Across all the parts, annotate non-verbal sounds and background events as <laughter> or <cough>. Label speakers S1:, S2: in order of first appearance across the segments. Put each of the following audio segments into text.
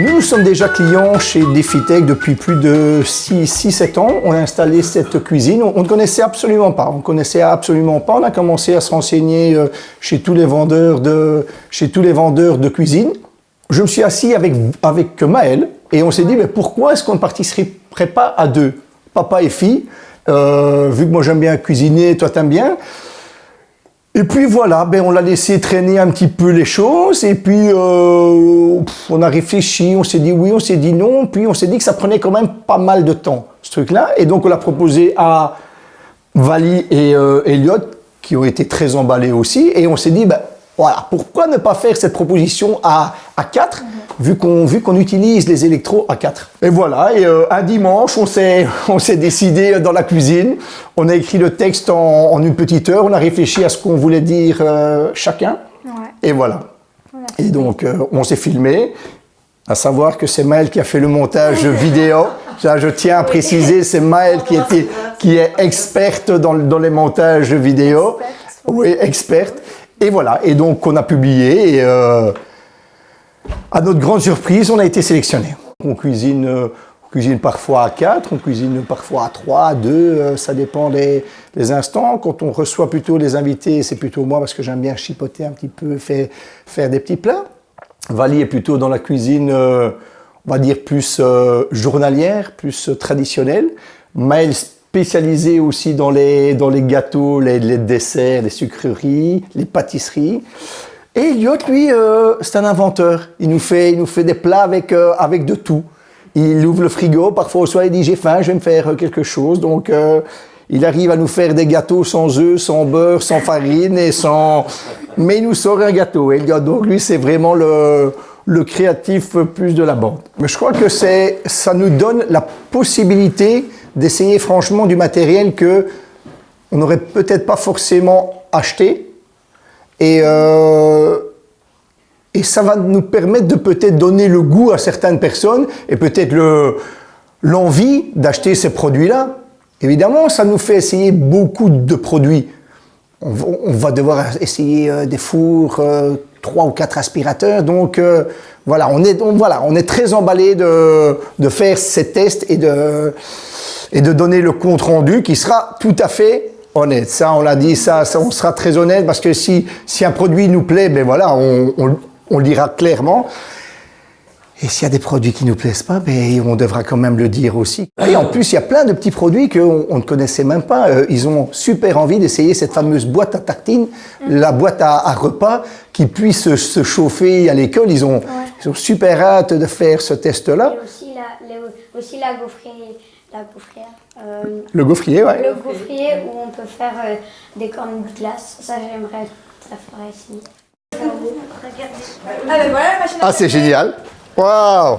S1: Nous, sommes déjà clients chez Defitech depuis plus de 6-7 ans. On a installé cette cuisine. On ne connaissait absolument pas. On connaissait absolument pas. On a commencé à se renseigner euh, chez tous les vendeurs de, chez tous les vendeurs de cuisine. Je me suis assis avec, avec Maël et on s'est dit, mais pourquoi est-ce qu'on ne participerait pas à deux, papa et fille, euh, vu que moi j'aime bien cuisiner, toi t'aimes bien. Et puis voilà, ben on l'a laissé traîner un petit peu les choses, et puis euh, on a réfléchi, on s'est dit oui, on s'est dit non, puis on s'est dit que ça prenait quand même pas mal de temps, ce truc-là, et donc on l'a proposé à Vali et euh, Elliot, qui ont été très emballés aussi, et on s'est dit, ben voilà, pourquoi ne pas faire cette proposition à, à 4 vu qu'on vu qu'on utilise les électros à 4 Et voilà, et euh, un dimanche, <laughs> on s'est décidé dans la cuisine, on a écrit le texte en, en une petite heure, on a réfléchi à ce qu'on voulait dire euh, chacun,
S2: Ouais.
S1: et voilà.
S2: Voilà.
S1: Et donc, euh, on s'est filmé, à savoir que c'est Maël qui a fait le montage <laughs> vidéo. Ça, je tiens à préciser, c'est Maël qui, était, qui est experte dans, dans les montages vidéo. Oui, experte. Et voilà, et donc on a publié, et euh, à notre grande surprise, on a été sélectionné. On cuisine, on cuisine parfois à 4, on cuisine parfois à 3, à 2, euh, ça dépend des, instants. Quand on reçoit plutôt les invités, c'est plutôt moi parce que j'aime bien chipoter un petit peu, faire, faire des petits plats. Vali est plutôt dans la cuisine, euh, on va dire, plus journalière, plus traditionnelle. Maël spécialisé aussi dans les, dans les gâteaux, les, desserts, les sucreries, les pâtisseries. Et Elliot, lui, euh, c'est un inventeur. Il nous fait, il nous fait des plats avec, euh, avec de tout. Il ouvre le frigo, parfois au soir il dit j'ai faim, je vais me faire euh, quelque chose. Donc il arrive à nous faire des gâteaux sans œufs, sans beurre, sans farine et sans... Mais il nous sort un gâteau. Elliot, donc lui, c'est vraiment le, le créatif plus de la bande. Mais je crois que ça nous donne la possibilité d'essayer franchement du matériel que on n'aurait peut-être pas forcément acheté. Et, euh, et ça va nous permettre de peut-être donner le goût à certaines personnes et peut-être le- l'envie d'acheter ces produits-là. Évidemment, ça nous fait essayer beaucoup de produits. On, va- on va devoir essayer euh, des fours, euh, trois ou quatre aspirateurs. Donc euh, voilà, on est, on- voilà, on est très emballé de, faire ces tests et de, donner le compte rendu qui sera tout à fait honnête. Ça, on l'a dit, ça, on sera très honnête parce que si, un produit nous plaît, ben voilà, on le dira clairement. Et s'il y a des produits qui nous plaisent pas, ben, on devra quand même le dire aussi. Et en plus, il y a plein de petits produits qu'on on ne connaissait même pas. Euh, ils ont super envie d'essayer cette fameuse boîte à tartines, la boîte à, à repas qui puisse se, se chauffer à l'école. Ils ont, ils ont super hâte de faire ce test-là.
S2: Et aussi la, les- aussi la gaufrière. La gaufrière. euh,
S1: Le gaufrier, ouais.
S2: le gaufrier où on peut faire euh, des cornes de glace. Ça, j'aimerais ça ferait ici.
S3: Ah ben voilà la machine à
S1: Ah, c'est génial. Waouh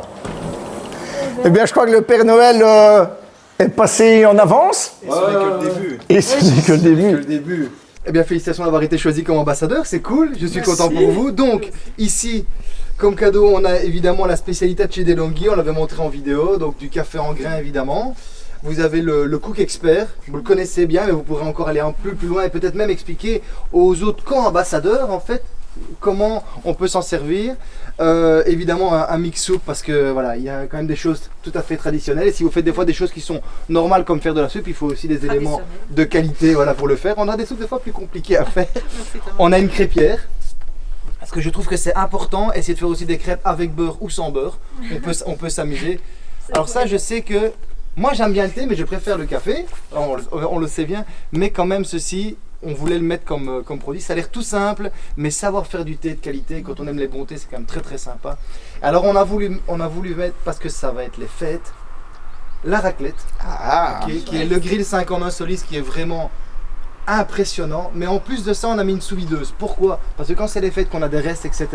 S1: Eh bien, je crois que le Père Noël euh, est passé en avance.
S4: Et ce n'est que le début.
S1: Et ce n'est que le
S4: C'est que
S1: début.
S4: le début. Eh bien, félicitations d'avoir été choisi comme ambassadeur, c'est cool, je suis content pour vous. Donc, ici, comme cadeau, on a évidemment la spécialité de chez Delonghi, on l'avait montré en vidéo, donc du café en grains évidemment. Vous avez le, le Cook Expert, vous le connaissez bien, mais vous pourrez encore aller un peu plus loin et peut-être même expliquer aux autres co-ambassadeurs, en fait, comment on peut s'en servir. Euh, évidemment, un, un mix soupe, parce que voilà, il y a quand même des choses tout à fait traditionnelles. Et si vous faites des fois des choses qui sont normales comme faire de la soupe, il faut aussi des éléments de qualité voilà, pour le faire. On a des soupes des fois plus compliquées à faire. <laughs> On a une crêpière. Parce que je trouve que c'est important, essayer de faire aussi des crêpes avec beurre ou sans beurre. On peut, on peut s'amuser. <laughs> Alors ça, je sais que moi j'aime bien le thé, mais je préfère le café. On le sait bien. Mais quand même, ceci, on voulait le mettre comme, euh, comme produit. Ça a l'air tout simple, mais savoir faire du thé de qualité, quand on aime les bons thés, c'est quand même très très sympa. Alors on a voulu, on a voulu mettre, parce que ça va être les fêtes, la raclette
S1: Ah,
S4: qui, qui est le grill 5 en 1 Solis qui est vraiment impressionnant. Mais en plus de ça, on a mis une sous-videuse. Pourquoi? Parce que quand c'est les fêtes, qu'on a des restes, etc.,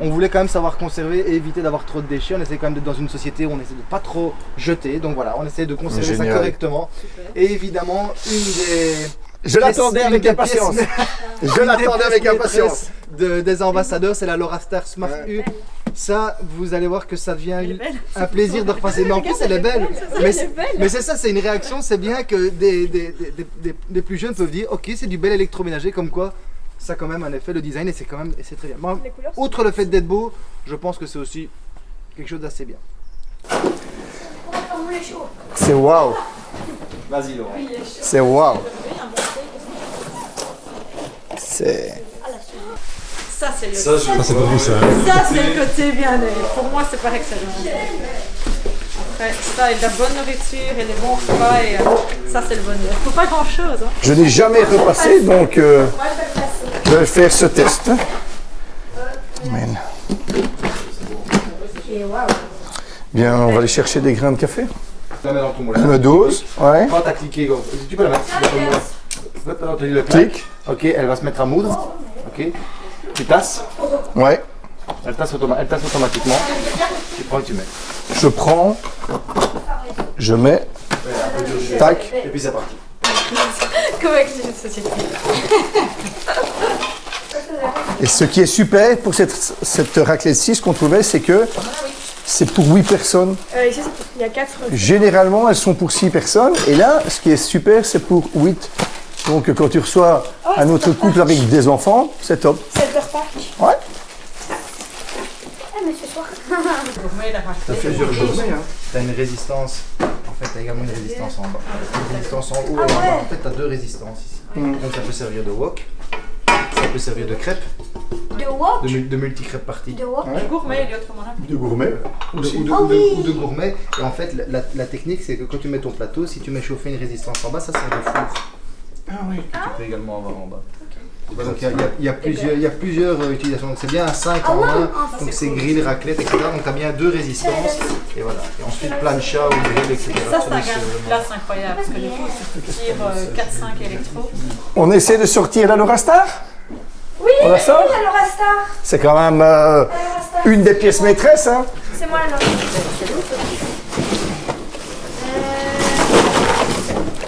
S4: on voulait quand même savoir conserver et éviter d'avoir trop de déchets. On essaie quand même d'être dans une société où on essaie de pas trop jeter. Donc voilà, on essaie de conserver ça correctement. Et évidemment, une des.
S1: Je l'attendais avec impatience. <laughs> Je l'attendais avec impatience.
S4: de- des ambassadeurs, c'est la Laura Star Smart U. Ça, vous allez voir que ça devient un plaisir de repasser. Mais en plus, elle est belle. Mais c'est- ça, c'est une réaction. C'est bien que des, des, des- des- plus jeunes peuvent dire Ok, c'est du bel électroménager, comme quoi ça a quand même un effet, le design, et c'est quand même et c'est très bien. Moi, outre le fait d'être beau, je pense que c'est aussi quelque chose d'assez bien.
S1: C'est waouh.
S4: Vas-y Laurent.
S1: C'est waouh. C'est.
S3: Ça, c'est le,
S5: Ça, c'est pas vous, ça.
S3: ça, c'est le côté bien. Pour moi, c'est par excellence. Après, ça, et de la bonne nourriture et des bons repas, et euh, ça, c'est le bonheur. Faut pas grand-chose. Hein.
S1: Je n'ai jamais repassé, donc euh, je vais faire ce test. Amen. Bien, on va aller chercher des grains de café.
S4: Tu la mets dans ton moulin.
S1: Une dose, ouais.
S4: Go. tu peux la mettre le clic. Ok, elle va se mettre à moudre. Ok. Tu tasses.
S1: Ouais.
S4: Elle tasse, automa- elle tasse automatiquement. Tu prends et tu mets.
S1: Je prends, je mets, tac.
S4: Et puis c'est parti.
S3: Comme avec une société.
S1: Et ce qui est super pour cette, cette raclette-ci, ce qu'on trouvait, c'est que c'est pour 8 personnes.
S6: Euh, ici, il y a 4
S1: Généralement, elles sont pour 6 personnes. Et là, ce qui est super, c'est pour 8. Donc, quand tu reçois un autre couple avec des enfants, c'est top.
S6: 7 repas.
S1: Ouais.
S2: Ah, mais ce soir.
S3: Gourmet, la
S4: Tu as plusieurs gourmets. Hein. Tu as une résistance. En fait, tu as également une résistance en bas. Une résistance en haut et en bas. En fait, tu as deux résistances ici. Donc, ça peut servir de wok. Ça peut servir de crêpes.
S2: De wok
S4: De, de multi-crêpes parties.
S2: De wok
S3: Gourmet, il y a autrement là.
S1: De gourmet.
S4: Ou de, ou de- ou de- ou de gourmet. Et en fait, la, la- la technique, c'est que quand tu mets ton plateau, si tu mets chauffer une résistance en bas, ça sert de four.
S1: Ah oui.
S4: Que tu peux également avoir en bas. Donc il y a, il y a- y plusieurs, il y a plusieurs euh, utilisations. Donc c'est bien un 5 en 1. Donc c'est grill, raclette, etc. Donc tu as bien deux résistances. Et voilà. Et ensuite plancha ou grill, etc.
S3: Ça, c'est
S4: sur le-
S3: place incroyable, parce que du coup, c'est pour tire 4-5 électros.
S1: On essaie de sortir la Lorastar
S6: Oui,
S1: On la sort?
S6: oui, la Laura Star.
S1: C'est quand même euh, une des pièces maîtresses. Hein.
S6: C'est moi la Laura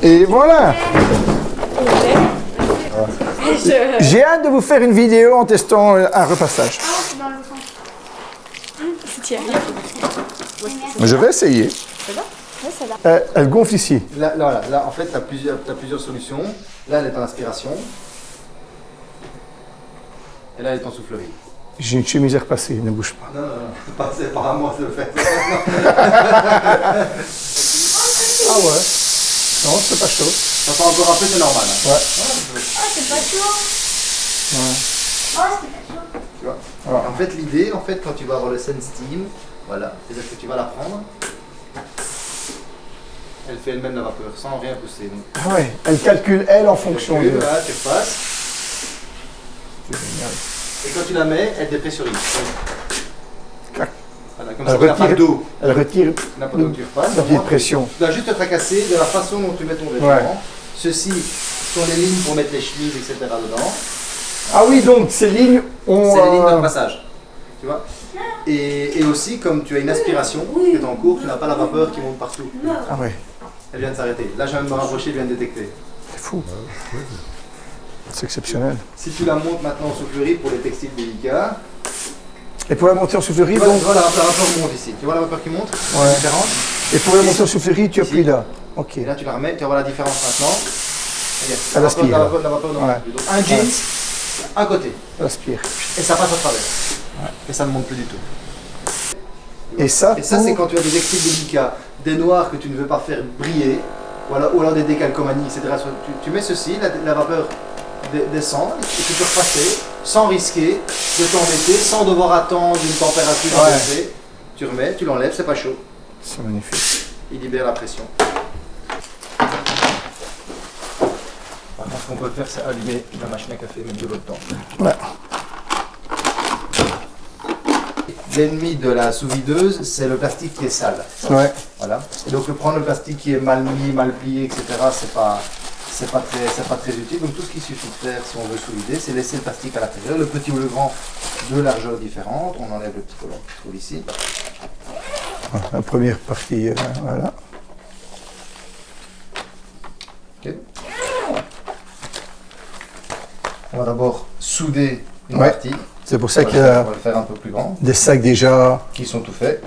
S1: Et voilà. J'ai hâte de vous faire une vidéo en testant euh, un repassage.
S6: C'est.
S1: Je vais essayer. Euh, elle gonfle ici.
S4: Là, là, voilà. Là, en fait, tu as plusieurs, t'as plusieurs solutions. Là, elle est en aspiration. Et là, elle est en soufflerie.
S1: J'ai une chemise à repasser, ne bouge pas.
S4: Non, non, non. Pas- C'est pas à moi de le faire.
S1: Ah ouais Non, c'est pas chaud.
S4: Ça fait encore un peu, c'est normal. hein.
S2: Ah, c'est pas chaud.
S1: Ouais.
S2: Oh, c'est pas chaud.
S4: Tu vois En fait, l'idée, en fait, quand tu vas avoir le Sense Steam, voilà, c'est-à-dire que tu vas la prendre. Elle fait elle-même la vapeur sans rien pousser. Donc,
S1: Ah ouais, elle calcule elle en fonction
S4: tu
S1: de...
S4: là, tu repasses. Et quand tu la mets, elle dépressurise.
S1: Clac.
S4: Voilà, comme
S1: Elle
S4: ça, tu
S1: retire-
S4: d'eau.
S1: Elle retire
S4: Tu pas tu
S1: la petite pression.
S4: Tu dois juste te tracasser de la façon dont tu mets ton vêtement.
S1: Ouais.
S4: Ceci sont les lignes pour mettre les chemises, etc. dedans.
S1: Ah oui, donc ces lignes ont...
S4: C'est les lignes de
S1: euh,
S4: passage. Tu vois et, et aussi, comme tu as une aspiration qui est en cours, tu n'as pas la vapeur qui monte partout.
S1: Ah ouais,
S4: Elle vient de s'arrêter. Là, je viens de me rapprocher, elle vient de détecter.
S1: c'est fou. C'est exceptionnel.
S4: Si tu la montes maintenant en soufflerie pour les textiles délicats,
S1: Et pour la montée en soufflerie,
S4: tu vois,
S1: donc...
S4: tu vois la, vapeur monte ici. Tu vois la vapeur qui monte
S1: Ouais.
S4: La différence
S1: Et pour la montée en soufflerie, tu
S4: Ici.
S1: appuies là. Ok.
S4: Et là, tu la remets, tu vas voir la différence maintenant. Regarde,
S1: Elle
S4: la vapeur,
S1: aspire,
S4: la vapeur, la vapeur ne monte
S1: Ouais.
S4: Donc, un jeans, un côté.
S1: Elle aspire.
S4: Et ça passe à travers. Et ça ne monte plus du tout.
S1: Et ça,
S4: Et ça,
S1: pour-
S4: c'est quand tu as des textiles délicats, des noirs que tu ne veux pas faire briller, voilà, ou alors des décalcomanies, etc. Tu, tu mets ceci, la, la vapeur de- descend, et tu peux repasser sans risquer de t'embêter, sans devoir attendre une température
S1: Ouais.
S4: élevée. Tu remets, tu l'enlèves, c'est pas chaud.
S1: C'est magnifique.
S4: Il libère la pression. Par contre, ce qu'on peut faire, c'est allumer la machine à café, même de l'autre temps.
S1: Ouais.
S4: L'ennemi de la sous-videuse, c'est le plastique qui est sale.
S1: Ouais.
S4: Voilà. Et donc prendre le plastique qui est mal mis, mal plié, etc. C'est pas c'est pas très c'est pas très utile. Donc tout ce qu'il suffit de faire si on veut sous-vider, c'est laisser le plastique à l'intérieur, le petit ou le grand, deux largeurs différentes. On enlève le petit collant qui se trouve ici.
S1: La première partie, euh, voilà.
S4: Ok. On va d'abord souder une
S1: Ouais.
S4: partie.
S1: C'est pour ça qu'il y
S4: on
S1: a
S4: va le faire un peu plus grand.
S1: des sacs déjà.
S4: Qui sont tout faits.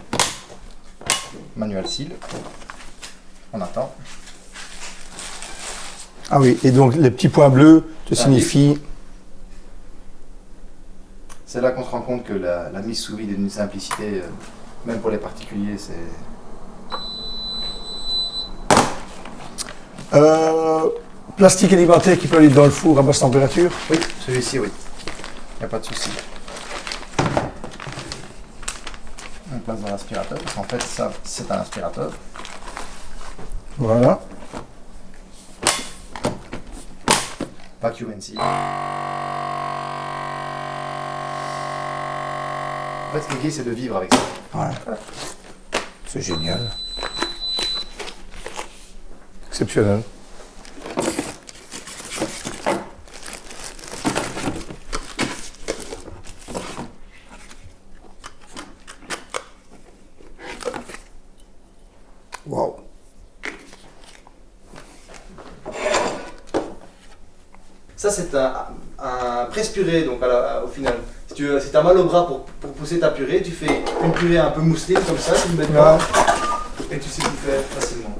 S4: Manuel seal. On attend.
S1: Ah oui, et donc les petits points bleus te
S4: Ah,
S1: signifient.
S4: C'est là qu'on se rend compte que la, la mise sous vide est d'une simplicité euh, Même pour les particuliers, c'est...
S1: Euh, plastique alimentaire qui peut aller dans le four à basse température?
S4: Oui, celui-ci, oui. Il n'y a pas de souci. On passe dans l'aspirateur, parce qu'en fait, ça, c'est un aspirateur.
S1: Voilà.
S4: Vacuum NC. En fait, ce qui est, c'est de vivre avec ça.
S1: Ouais. C'est génial. Exceptionnel. Wow.
S4: Ça, c'est un, un presse-purée, donc à la- au final. Si tu si as mal au bras pour, pour pousser ta purée, tu fais une purée un peu mousseline comme ça, tu le mets dedans, et tu sais tout faire facilement.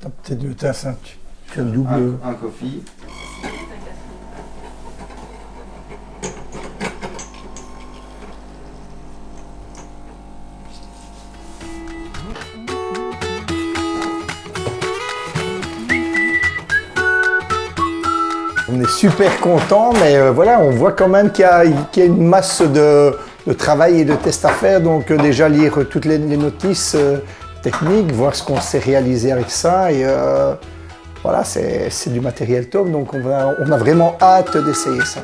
S1: T'as peut-être deux tasses, hein. tu, as le double.
S4: Un, un coffee.
S1: On est super content, mais euh, voilà, on voit quand même qu'il y, a- une masse de, travail et de tests à faire. Donc euh, déjà lire toutes les, notices euh, techniques, voir ce qu'on s'est réalisé avec ça. Et voilà, c'est du matériel top. Donc on, on a vraiment hâte d'essayer ça.